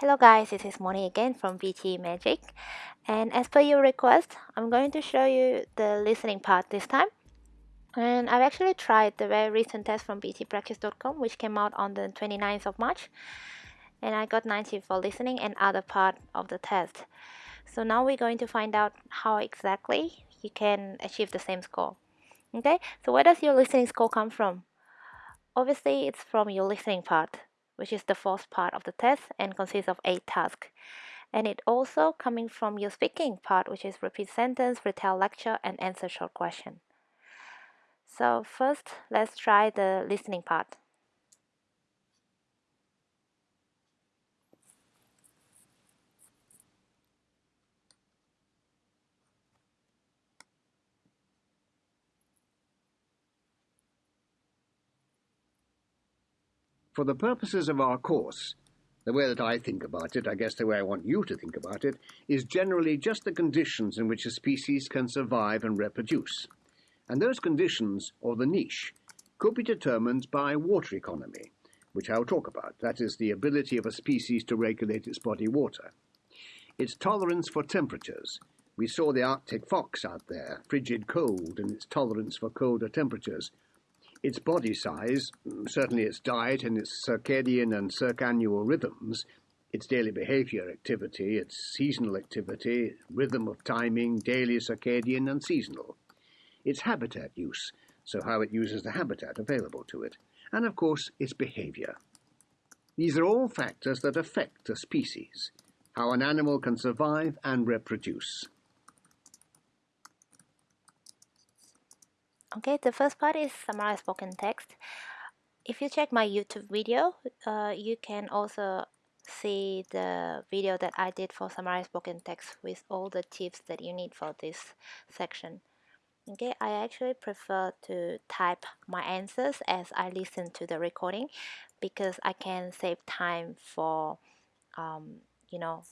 Hello guys, this is Moni again from PTE Magic and as per your request, I'm going to show you the listening part this time. And I've actually tried the very recent test from ptepractice.com which came out on the 29th of March and I got 90 for listening and other part of the test. So now we're going to find out how exactly you can achieve the same score. Okay, so where does your listening score come from? Obviously, it's from your listening part which is the fourth part of the test and consists of eight tasks. And it also coming from your speaking part, which is repeat sentence, retell lecture, and answer short question. So first, let's try the listening part. For the purposes of our course, the way that I think about it, I guess the way I want you to think about it, is generally just the conditions in which a species can survive and reproduce. And those conditions, or the niche, could be determined by water economy, which I'll talk about. That is the ability of a species to regulate its body water. Its tolerance for temperatures. We saw the Arctic fox out there, frigid cold, and its tolerance for colder temperatures its body size, mm, certainly its diet and its circadian and circannual rhythms, its daily behavior activity, its seasonal activity, rhythm of timing, daily circadian and seasonal, its habitat use, so how it uses the habitat available to it, and of course its behavior. These are all factors that affect a species, how an animal can survive and reproduce. Okay, the first part is summarized spoken text. If you check my YouTube video, uh, you can also see the video that I did for summarized spoken text with all the tips that you need for this section. Okay, I actually prefer to type my answers as I listen to the recording because I can save time for, um, you know,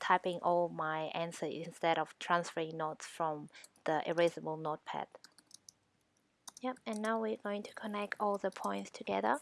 typing all my answers instead of transferring notes from the erasable notepad. Yep, and now we're going to connect all the points together.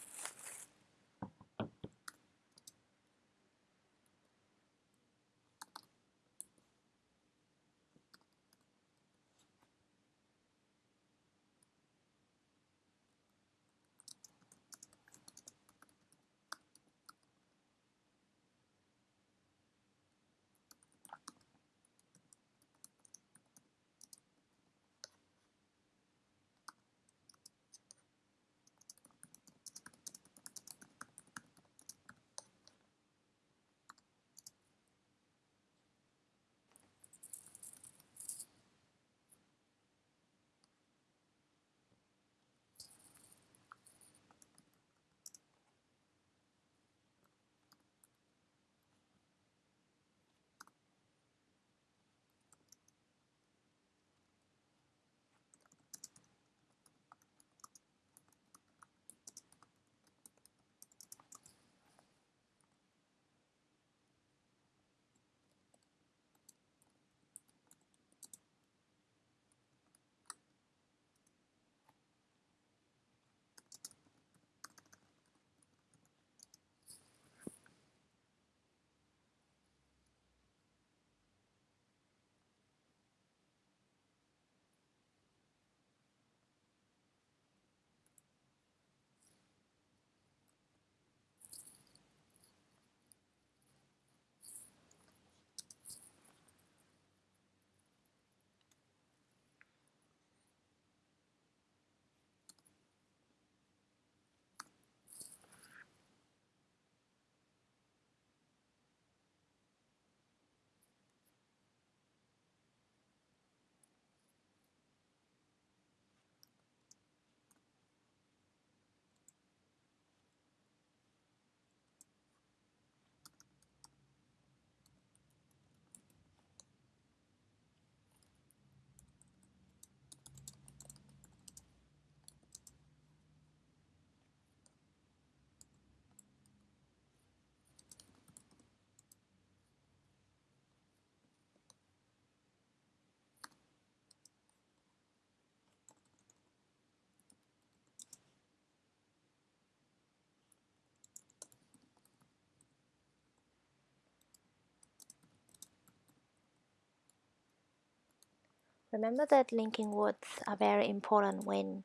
Remember that linking words are very important when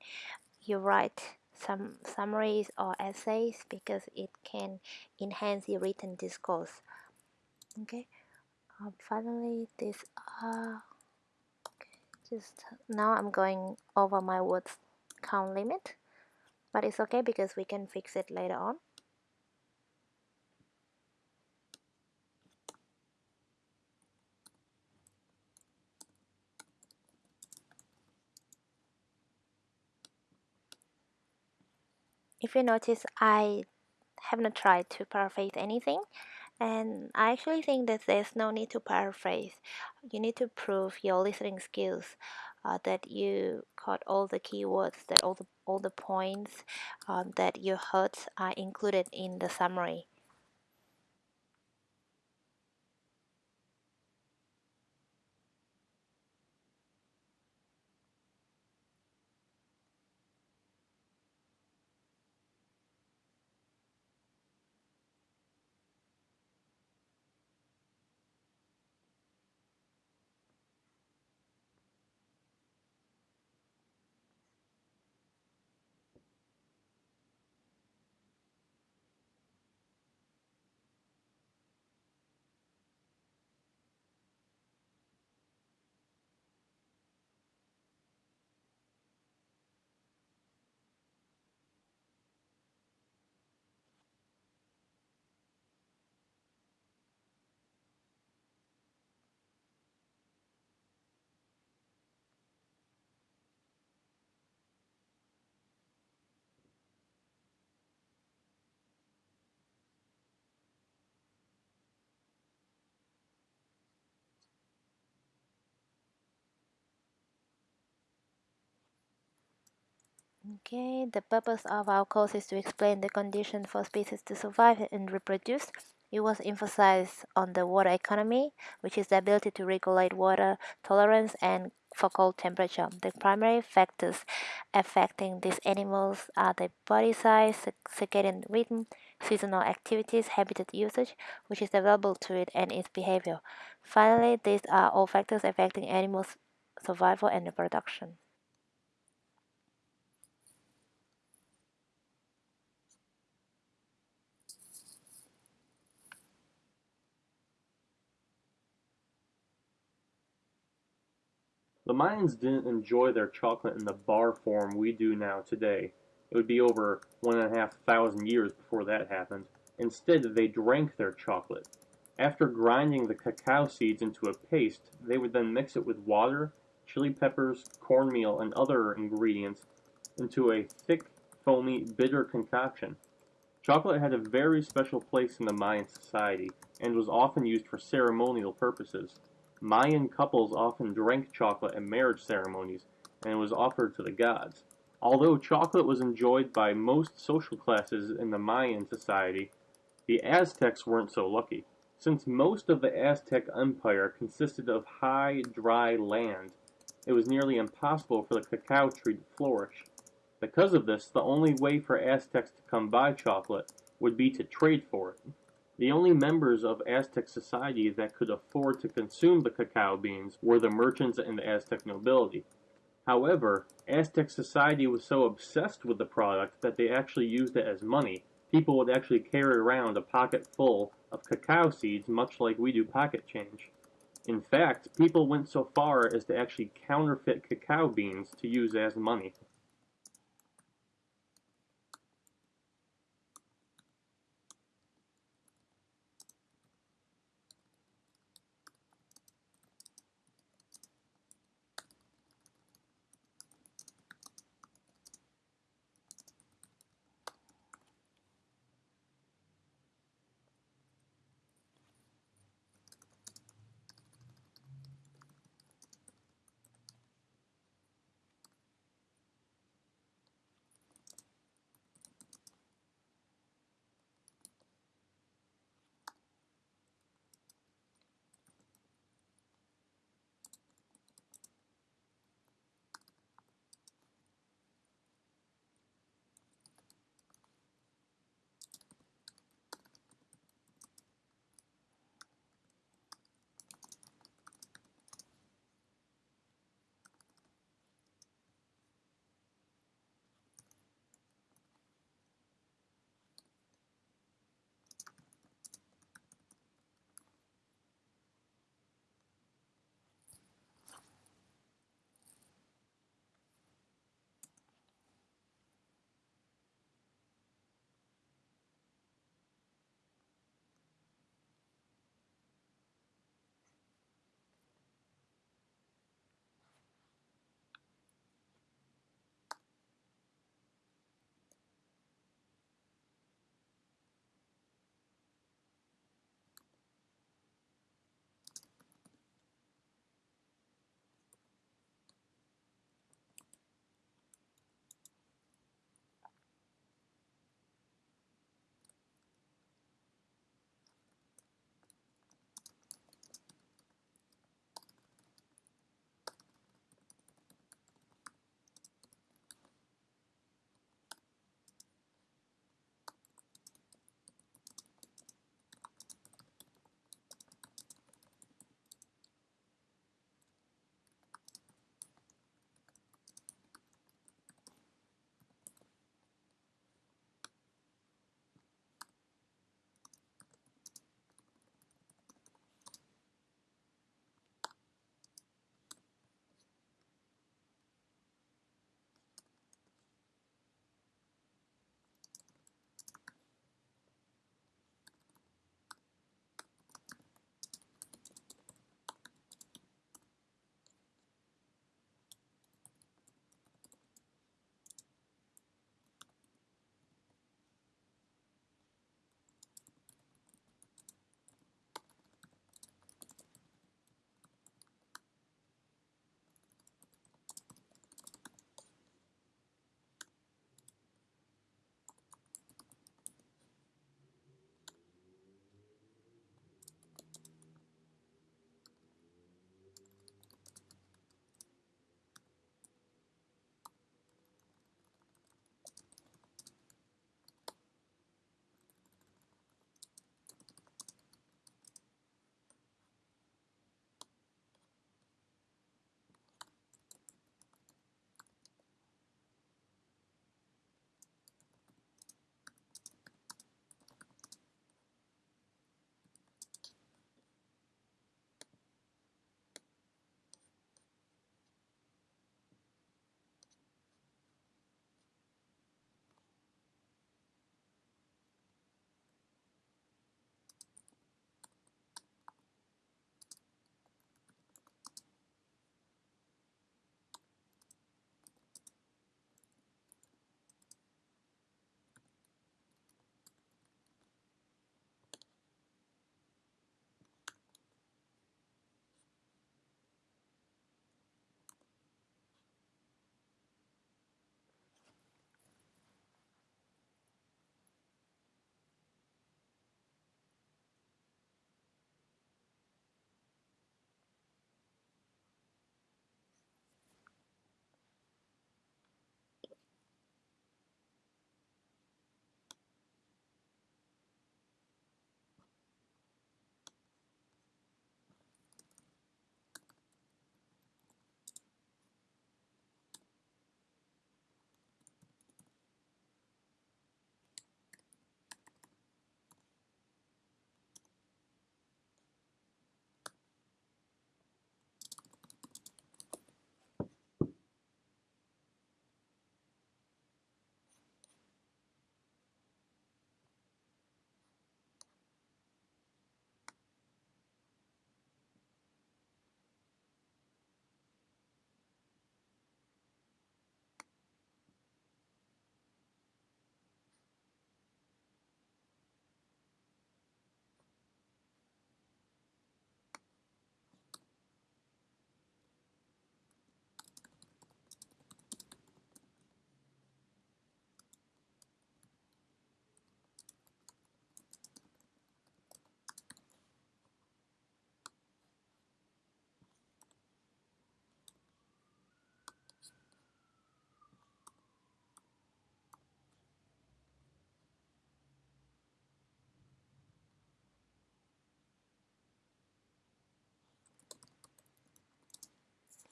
you write some summaries or essays because it can enhance your written discourse. Okay. Um, finally, this uh, okay, just now I'm going over my words count limit, but it's okay because we can fix it later on. You notice I have not tried to paraphrase anything and I actually think that there's no need to paraphrase. You need to prove your listening skills uh, that you caught all the keywords that all the all the points um, that you heard are included in the summary Okay, the purpose of our course is to explain the condition for species to survive and reproduce. It was emphasized on the water economy, which is the ability to regulate water tolerance and focal temperature. The primary factors affecting these animals are the body size, circadian rhythm, seasonal activities, habitat usage, which is available to it, and its behavior. Finally, these are all factors affecting animals' survival and reproduction. The Mayans didn't enjoy their chocolate in the bar form we do now today. It would be over one and a half thousand years before that happened. Instead, they drank their chocolate. After grinding the cacao seeds into a paste, they would then mix it with water, chili peppers, cornmeal, and other ingredients into a thick, foamy, bitter concoction. Chocolate had a very special place in the Mayan society and was often used for ceremonial purposes. Mayan couples often drank chocolate at marriage ceremonies, and it was offered to the gods. Although chocolate was enjoyed by most social classes in the Mayan society, the Aztecs weren't so lucky. Since most of the Aztec Empire consisted of high, dry land, it was nearly impossible for the cacao tree to flourish. Because of this, the only way for Aztecs to come by chocolate would be to trade for it. The only members of Aztec society that could afford to consume the cacao beans were the merchants and the Aztec nobility. However, Aztec society was so obsessed with the product that they actually used it as money. People would actually carry around a pocket full of cacao seeds much like we do pocket change. In fact, people went so far as to actually counterfeit cacao beans to use as money.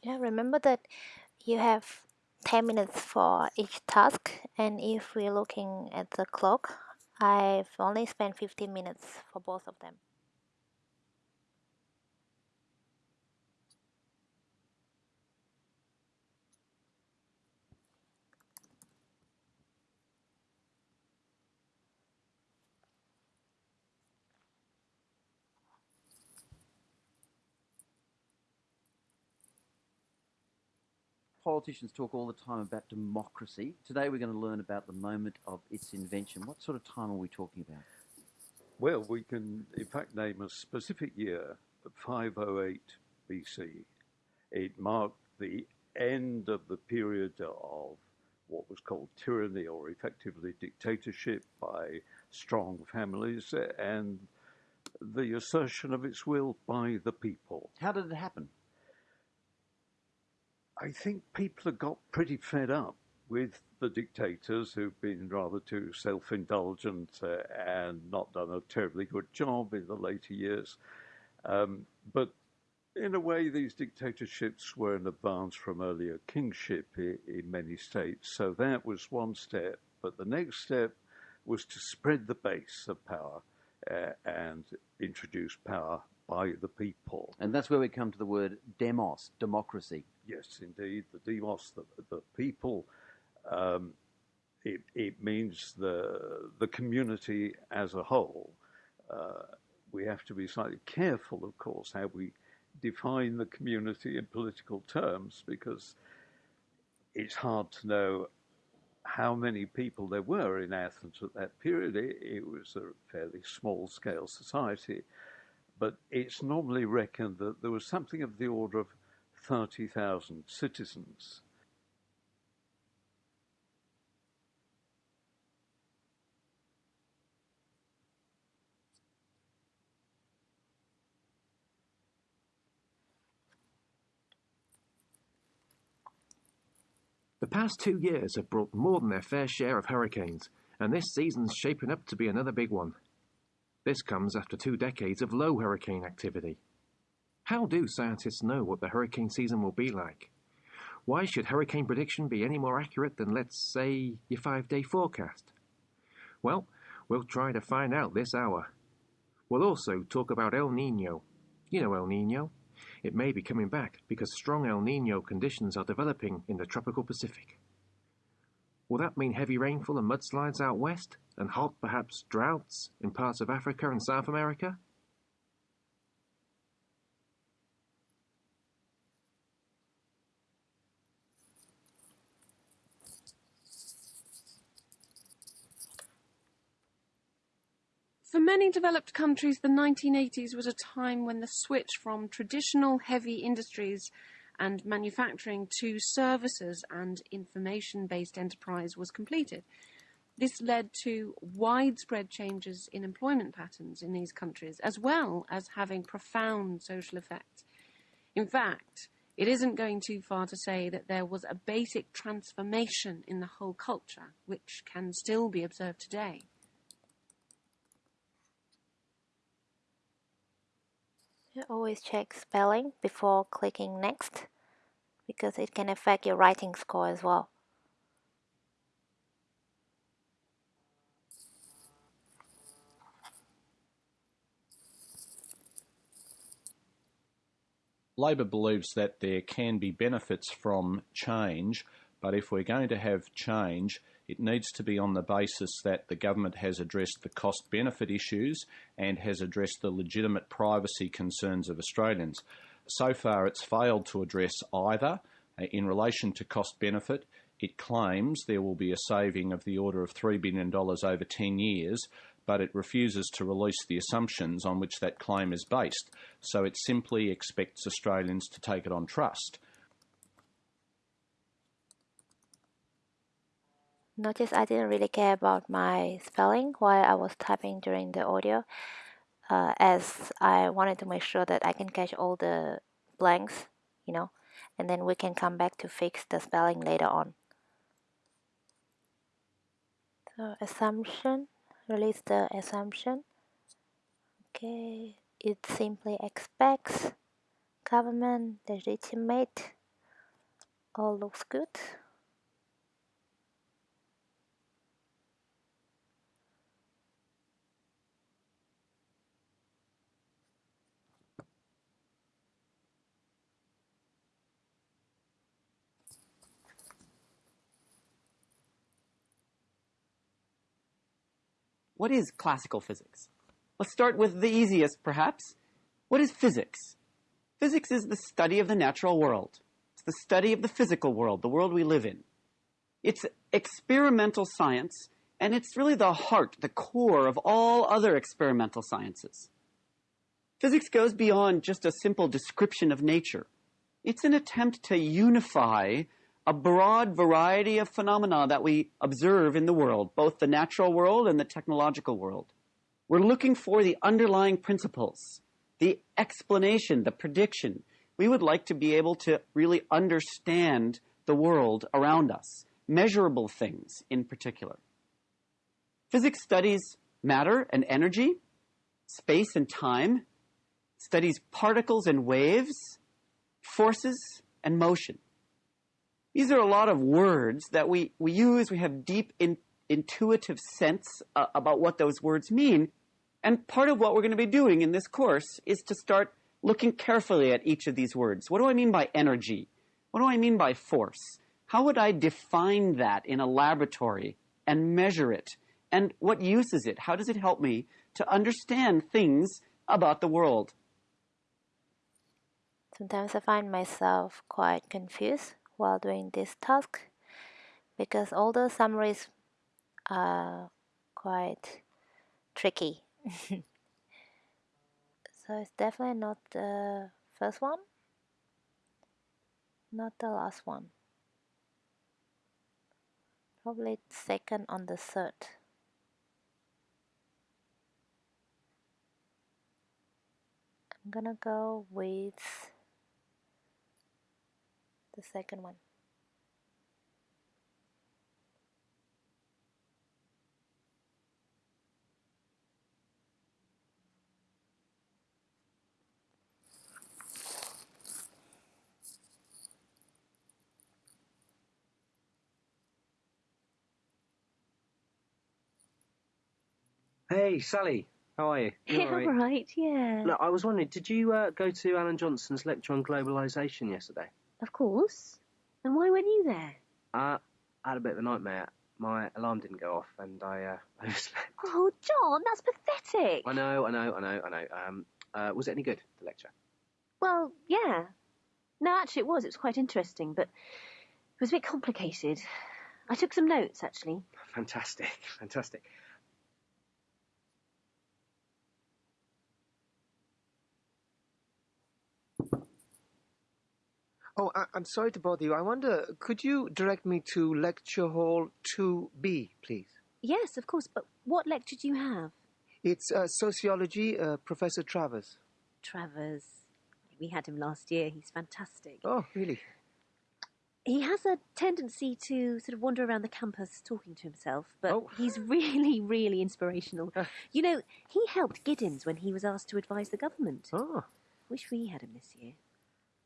Yeah, remember that you have 10 minutes for each task, and if we're looking at the clock, I've only spent 15 minutes for both of them. Politicians talk all the time about democracy. Today we're going to learn about the moment of its invention. What sort of time are we talking about? Well, we can in fact name a specific year, 508 BC. It marked the end of the period of what was called tyranny or effectively dictatorship by strong families and the assertion of its will by the people. How did it happen? I think people have got pretty fed up with the dictators who've been rather too self indulgent uh, and not done a terribly good job in the later years. Um, but in a way, these dictatorships were an advance from earlier kingship in, in many states. So that was one step. But the next step was to spread the base of power uh, and introduce power by the people. And that's where we come to the word demos, democracy. Yes, indeed, the demos, the, the people. Um, it, it, means the the community as a whole. Uh, we have to be slightly careful, of course, how we define the community in political terms, because it's hard to know how many people there were in Athens at that period. It, it was a fairly small scale society, but it's normally reckoned that there was something of the order of 30,000 citizens. The past two years have brought more than their fair share of hurricanes, and this season's shaping up to be another big one. This comes after two decades of low hurricane activity. How do scientists know what the hurricane season will be like? Why should hurricane prediction be any more accurate than, let's say, your five day forecast? Well, we'll try to find out this hour. We'll also talk about El Nino. You know El Nino? It may be coming back because strong El Nino conditions are developing in the tropical Pacific. Will that mean heavy rainfall and mudslides out west, and hot, perhaps droughts, in parts of Africa and South America? Many developed countries, the 1980s was a time when the switch from traditional heavy industries and manufacturing to services and information based enterprise was completed. This led to widespread changes in employment patterns in these countries, as well as having profound social effects. In fact, it isn't going too far to say that there was a basic transformation in the whole culture, which can still be observed today. Always check spelling before clicking next because it can affect your writing score as well. Labor believes that there can be benefits from change, but if we're going to have change, it needs to be on the basis that the government has addressed the cost benefit issues and has addressed the legitimate privacy concerns of Australians. So far, it's failed to address either. Uh, in relation to cost benefit, it claims there will be a saving of the order of $3 billion over 10 years, but it refuses to release the assumptions on which that claim is based. So it simply expects Australians to take it on trust. Notice I didn't really care about my spelling while I was typing during the audio uh, as I wanted to make sure that I can catch all the blanks, you know, and then we can come back to fix the spelling later on. So assumption, release the assumption. Okay, it simply expects government legitimate all looks good. What is classical physics? Let's start with the easiest, perhaps. What is physics? Physics is the study of the natural world. It's the study of the physical world, the world we live in. It's experimental science, and it's really the heart, the core of all other experimental sciences. Physics goes beyond just a simple description of nature. It's an attempt to unify a broad variety of phenomena that we observe in the world, both the natural world and the technological world. We're looking for the underlying principles, the explanation, the prediction. We would like to be able to really understand the world around us, measurable things in particular. Physics studies matter and energy, space and time, studies particles and waves, forces and motion. These are a lot of words that we, we use. We have deep in, intuitive sense uh, about what those words mean. And part of what we're going to be doing in this course is to start looking carefully at each of these words. What do I mean by energy? What do I mean by force? How would I define that in a laboratory and measure it? And what use is it? How does it help me to understand things about the world? Sometimes I find myself quite confused while doing this task because all the summaries are quite tricky. so it's definitely not the first one, not the last one. Probably second on the third. I'm gonna go with the second one. Hey, Sally. How are you? You all right? right, yeah. Look, I was wondering, did you uh, go to Alan Johnson's lecture on globalisation yesterday? Of course. And why weren't you there? Uh, I had a bit of a nightmare. My alarm didn't go off, and I uh, overslept. Oh, John, that's pathetic. I know, I know, I know, I know. Um, uh, was it any good, the lecture? Well, yeah. No, actually, it was. It was quite interesting, but it was a bit complicated. I took some notes, actually. Fantastic, fantastic. Oh, I, I'm sorry to bother you. I wonder, could you direct me to lecture hall 2B, please? Yes, of course, but what lecture do you have? It's uh, sociology, uh, Professor Travers. Travers. We had him last year. He's fantastic. Oh, really? He has a tendency to sort of wander around the campus talking to himself, but Oh. he's really, really inspirational. you know, he helped Giddens when he was asked to advise the government. Oh. Wish we had him this year.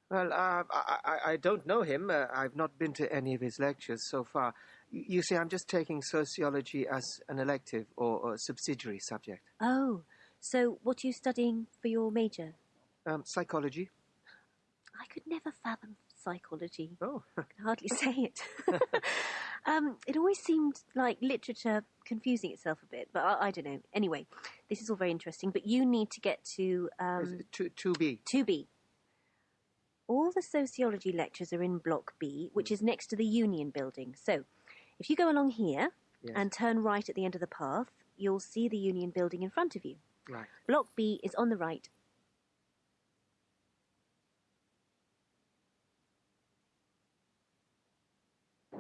Well, uh, I, I, I don't know him. Uh, I've not been to any of his lectures so far. You see, I'm just taking sociology as an elective or a subsidiary subject. Oh, so what are you studying for your major? Um, psychology. I could never fathom psychology. Oh. I can hardly say it. um, it always seemed like literature confusing itself a bit, but I, I don't know. Anyway, this is all very interesting, but you need to get to um, Two, 2B. 2B. All the sociology lectures are in Block B, which hmm. is next to the Union building. So, if you go along here Yes. and turn right at the end of the path, you'll see the Union building in front of you. Right. Block B is on the right.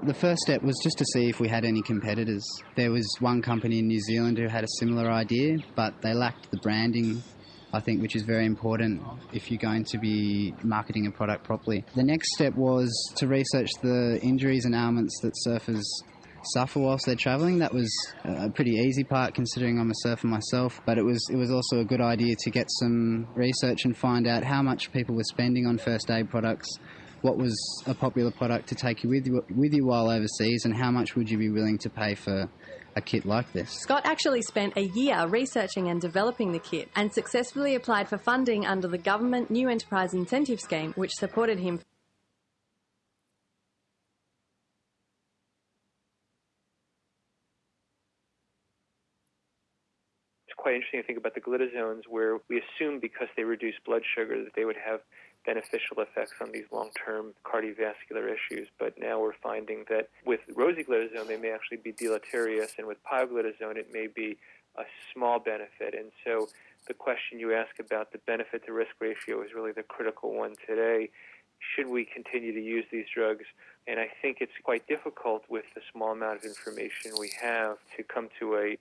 The first step was just to see if we had any competitors. There was one company in New Zealand who had a similar idea, but they lacked the branding, I think, which is very important if you're going to be marketing a product properly. The next step was to research the injuries and ailments that surfers suffer whilst they're travelling. That was a pretty easy part considering I'm a surfer myself, but it was it was also a good idea to get some research and find out how much people were spending on first aid products, what was a popular product to take you with you, with you while overseas, and how much would you be willing to pay for a kit like this? Scott actually spent a year researching and developing the kit and successfully applied for funding under the government New Enterprise Incentive Scheme, which supported him It's quite interesting to think about the glitazones, where we assume because they reduce blood sugar that they would have beneficial effects on these long-term cardiovascular issues. But now we're finding that with rosiglitazone, they may actually be deleterious, and with pioglitazone, it may be a small benefit. And so the question you ask about the benefit to risk ratio is really the critical one today. Should we continue to use these drugs? And I think it's quite difficult with the small amount of information we have to come to a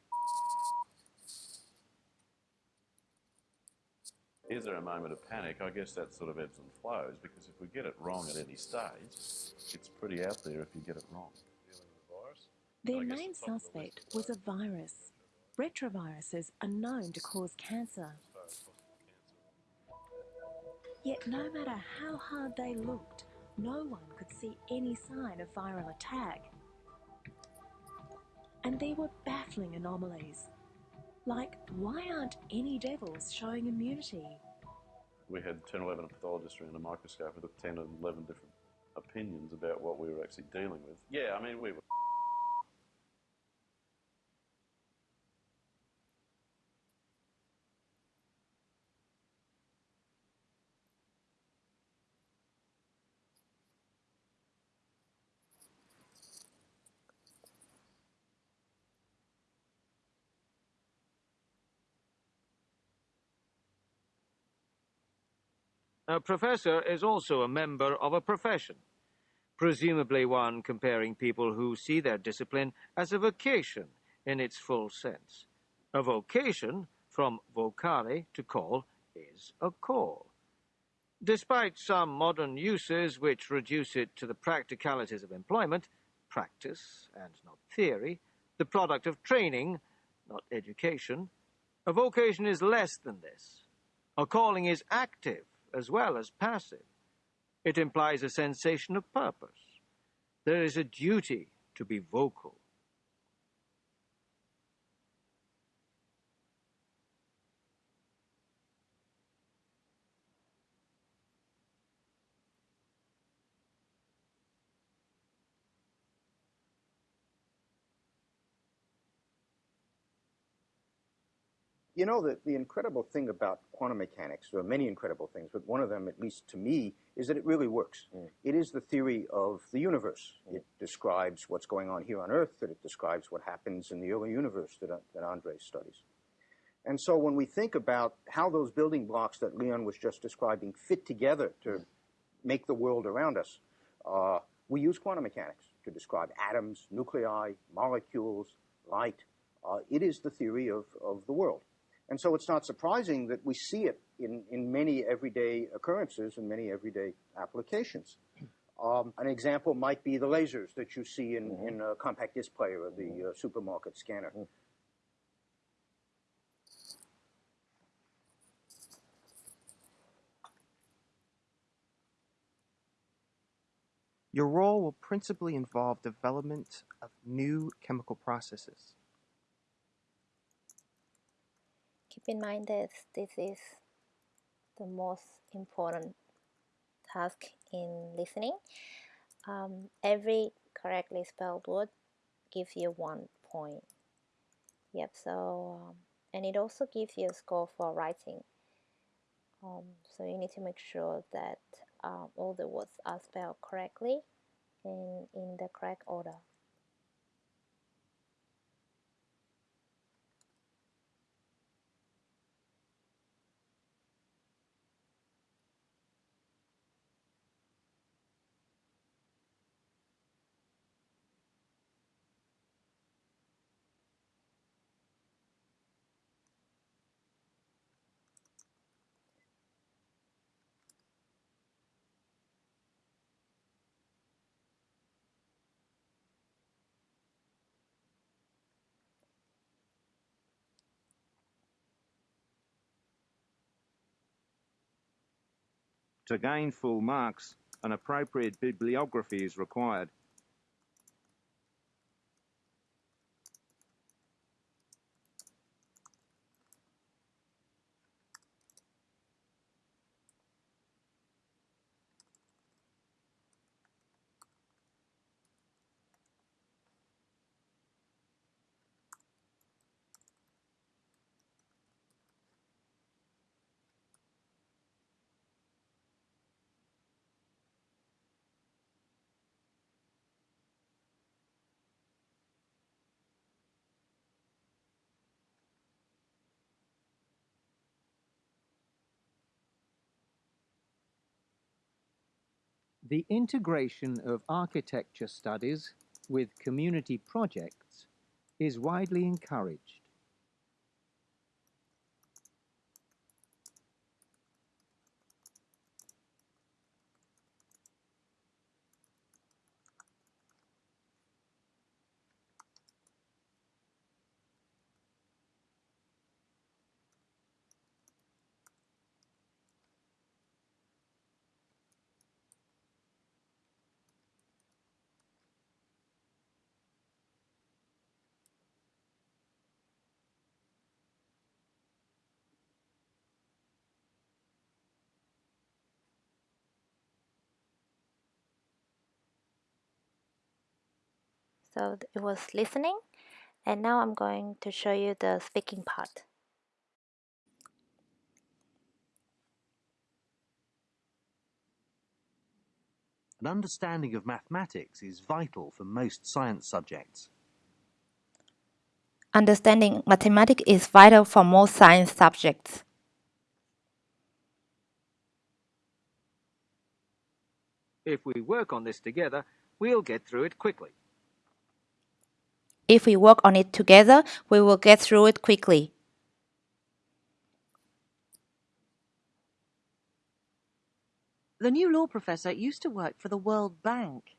Is there a moment of panic? I guess that sort of ebbs and flows because if we get it wrong at any stage, it's pretty out there if you get it wrong. Their main suspect was a virus. Retroviruses are known to cause cancer. Yet no matter how hard they looked, no one could see any sign of viral attack. And there were baffling anomalies. Like, why aren't any devils showing immunity? We had 10 or 11 pathologists around a microscope with 10 or 11 different opinions about what we were actually dealing with. Yeah, I mean, we were. A professor is also a member of a profession, presumably one comparing people who see their discipline as a vocation in its full sense. A vocation, from vocare, to call, is a call. Despite some modern uses which reduce it to the practicalities of employment, practice and not theory, the product of training, not education, a vocation is less than this. A calling is active, as well as passive. It implies a sensation of purpose. There is a duty to be vocal. You know, the, the incredible thing about quantum mechanics, there are many incredible things, but one of them, at least to me, is that it really works. Mm. It is the theory of the universe. Mm. It describes what's going on here on Earth, that it describes what happens in the early universe that, that Andre studies. And so when we think about how those building blocks that Leon was just describing fit together to make the world around us, uh, we use quantum mechanics to describe atoms, nuclei, molecules, light. Uh, it is the theory of, of the world. And so it's not surprising that we see it in, in many everyday occurrences and many everyday applications. Um, an example might be the lasers that you see in, mm-hmm. in a compact disc player or the uh, supermarket scanner. Mm-hmm. Your role will principally involve development of new chemical processes. In mind that this is the most important task in listening. Um, every correctly spelled word gives you one point. Yep, so, um, and it also gives you a score for writing. Um, so you need to make sure that um, all the words are spelled correctly and in the correct order. To gain full marks, An appropriate bibliography is required. The integration of architecture studies with community projects is widely encouraged. So it was listening and now I'm going to show you the speaking part. An understanding of mathematics is vital for most science subjects. Understanding mathematics is vital for most science subjects. If we work on this together, we'll get through it quickly. If we work on it together, we will get through it quickly. The new law professor used to work for the World Bank.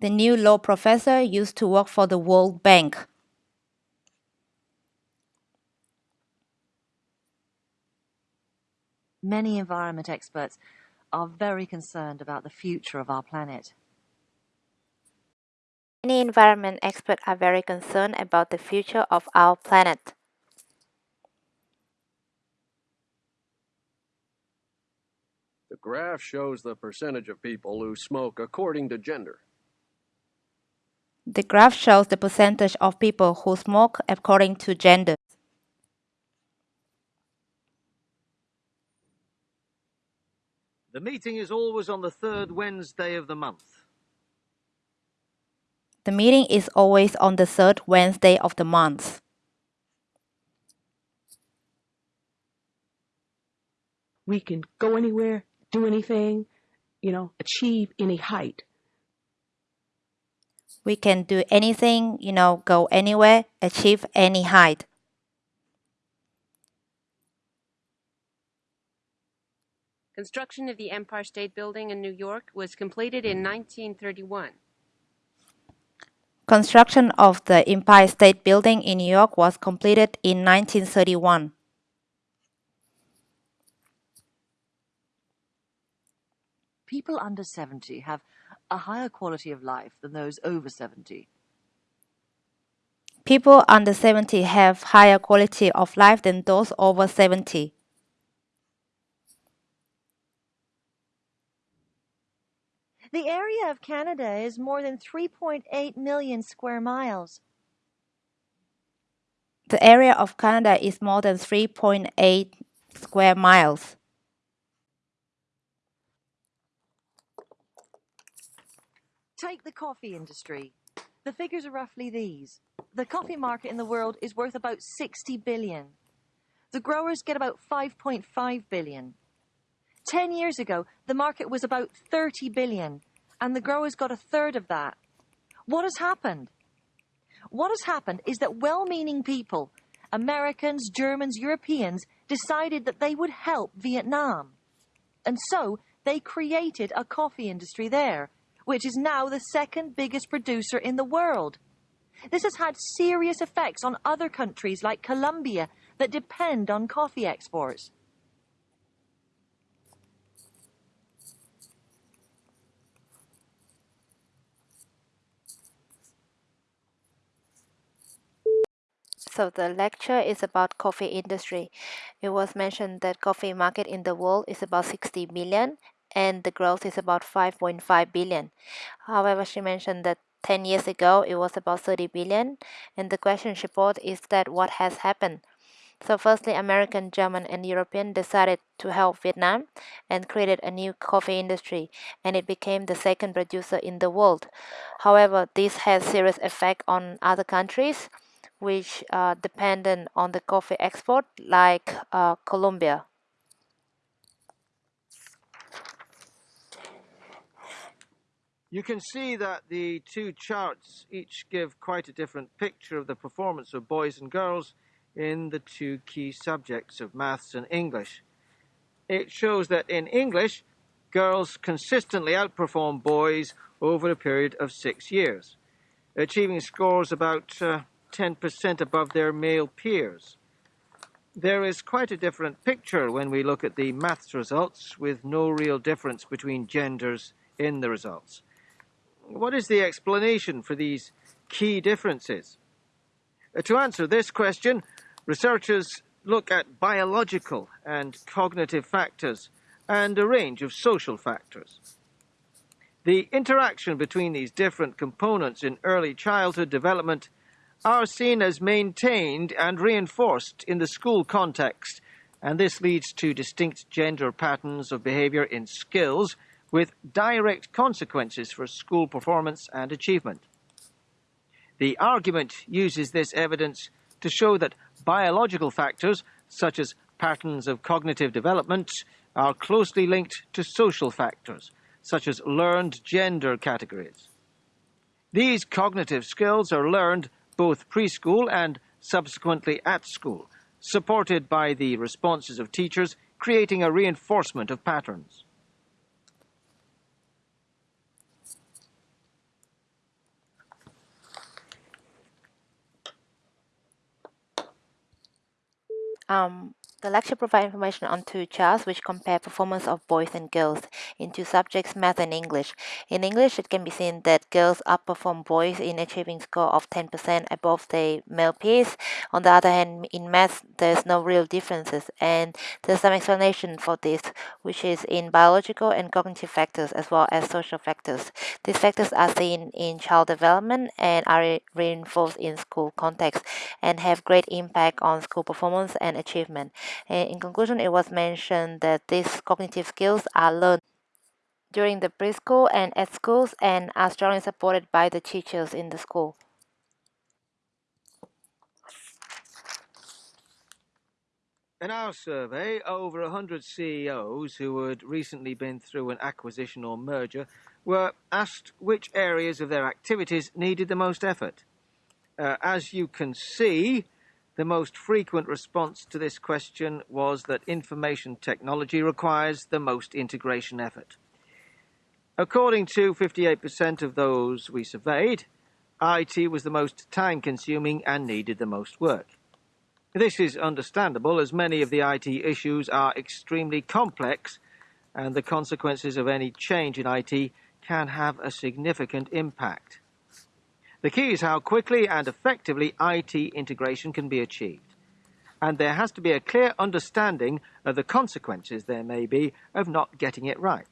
The new law professor used to work for the World Bank. Many environment experts are very concerned about the future of our planet. Many environment experts are very concerned about the future of our planet. The graph shows the percentage of people who smoke according to gender. The graph shows the percentage of people who smoke according to gender. The meeting is always on the third Wednesday of the month. The meeting is always on the third Wednesday of the month. We can go anywhere, do anything, you know, achieve any height. We can do anything, you know, go anywhere, achieve any height. Construction of the Empire State Building in New York was completed in 1931. Construction of the Empire State Building in New York was completed in 1931. People under 70 have a higher quality of life than those over 70. People under 70 have higher quality of life than those over 70. The area of Canada is more than 3.8 million square miles. The area of Canada is more than 3.8 square miles. Take the coffee industry. The figures are roughly these. The coffee market in the world is worth about 60 billion. The growers get about 5.5 billion. Ten years ago, the market was about 30 billion, and the growers got a third of that. What has happened? What has happened is that well meaning people, Americans, Germans, Europeans, decided that they would help Vietnam. And so they created a coffee industry there, which is now the second biggest producer in the world. This has had serious effects on other countries like Colombia that depend on coffee exports. So the lecture is about coffee industry. It was mentioned that coffee market in the world is about 60 million and the growth is about 5.5 billion. However, she mentioned that 10 years ago it was about 30 billion and the question she posed is that what has happened? So firstly, American, German and European decided to help Vietnam and created a new coffee industry and it became the second producer in the world. However, this has serious effect on other countries which are dependent on the coffee export like uh, Colombia. You can see that the two charts each give quite a different picture of the performance of boys and girls in the two key subjects of maths and English. It shows that in English, girls consistently outperform boys over a period of six years, achieving scores about uh, 10% above their male peers. There is quite a different picture when we look at the maths results with no real difference between genders in the results. What is the explanation for these key differences? Uh, to answer this question, Researchers look at biological and cognitive factors and a range of social factors. The interaction between these different components in early childhood development are seen as maintained and reinforced in the school context, and this leads to distinct gender patterns of behavior in skills with direct consequences for school performance and achievement. The argument uses this evidence to show that biological factors, such as patterns of cognitive development, are closely linked to social factors, such as learned gender categories. These cognitive skills are learned both preschool and subsequently at school, supported by the responses of teachers, creating a reinforcement of patterns. Um, the lecture provides information on two charts which compare performance of boys and girls in two subjects, math and English. In English, it can be seen that girls outperform boys in achieving score of 10% above their male peers. On the other hand, in math, there's no real differences, and there's some explanation for this, which is in biological and cognitive factors as well as social factors. These factors are seen in child development and are reinforced in school context and have great impact on school performance and achievement. In conclusion, it was mentioned that these cognitive skills are learned during the preschool and at schools and are strongly supported by the teachers in the school. In our survey, over 100 CEOs who had recently been through an acquisition or merger were asked which areas of their activities needed the most effort. Uh, as you can see, the most frequent response to this question was that information technology requires the most integration effort. According to 58% of those we surveyed, IT was the most time consuming and needed the most work. This is understandable as many of the IT issues are extremely complex and the consequences of any change in IT can have a significant impact. The key is how quickly and effectively IT integration can be achieved. And there has to be a clear understanding of the consequences there may be of not getting it right.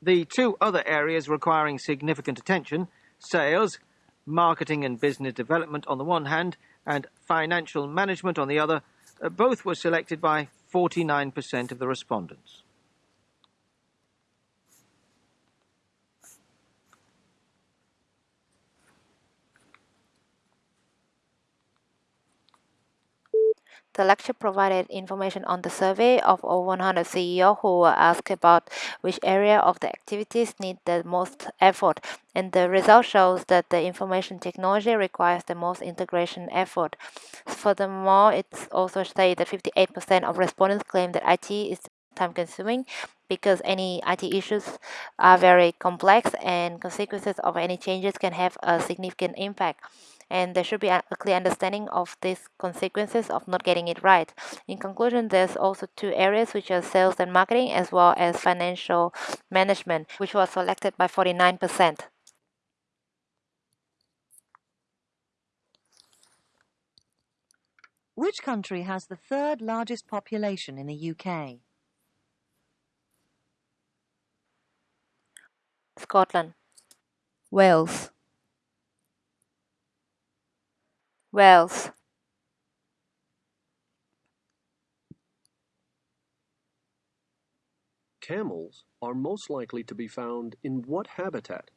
The two other areas requiring significant attention sales, marketing and business development on the one hand, and financial management on the other uh, both were selected by 49% of the respondents. The lecture provided information on the survey of over 100 CEOs who were asked about which area of the activities need the most effort, and the result shows that the information technology requires the most integration effort. Furthermore, it's also stated that 58% of respondents claim that IT is time consuming because any IT issues are very complex and consequences of any changes can have a significant impact and there should be a clear understanding of these consequences of not getting it right. In conclusion, there's also two areas which are sales and marketing as well as financial management, which was selected by 49%. Which country has the third largest population in the UK? Scotland. Wales. Wales. Camels are most likely to be found in what habitat?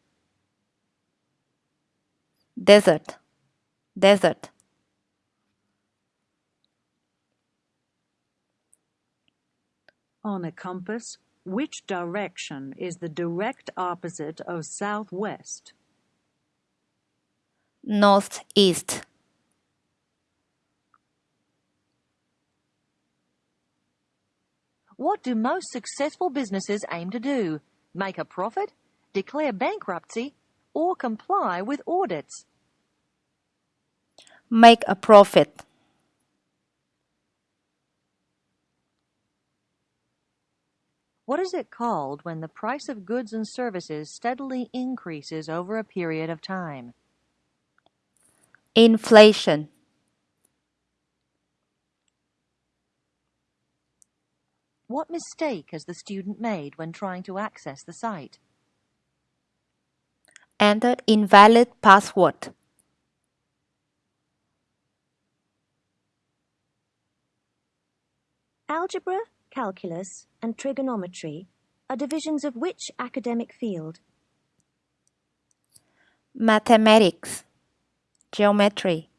Desert. Desert. On a compass, which direction is the direct opposite of southwest? Northeast. What do most successful businesses aim to do? Make a profit, declare bankruptcy, or comply with audits? Make a profit. What is it called when the price of goods and services steadily increases over a period of time? Inflation. What mistake has the student made when trying to access the site? Entered invalid password. Algebra, calculus, and trigonometry are divisions of which academic field? Mathematics. Geometry.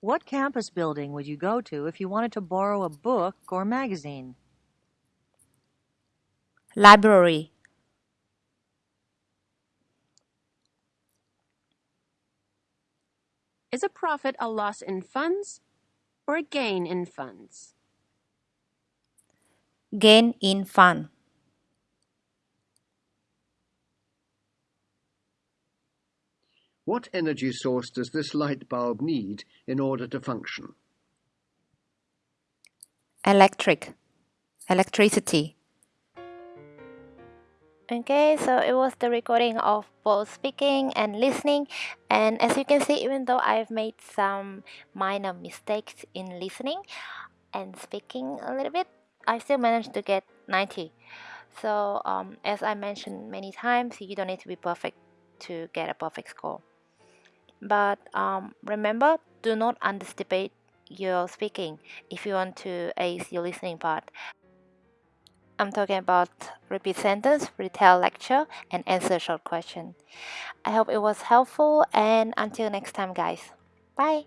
What campus building would you go to if you wanted to borrow a book or magazine? Library. Is a profit a loss in funds or a gain in funds? Gain in fund. What energy source does this light bulb need in order to function? Electric. Electricity. Okay, so it was the recording of both speaking and listening. And as you can see, even though I've made some minor mistakes in listening and speaking a little bit, I still managed to get 90. So, um, as I mentioned many times, you don't need to be perfect to get a perfect score. But um, remember, do not anticipate your speaking if you want to ace your listening part. I'm talking about repeat sentence, retell lecture, and answer short question. I hope it was helpful and until next time guys. Bye!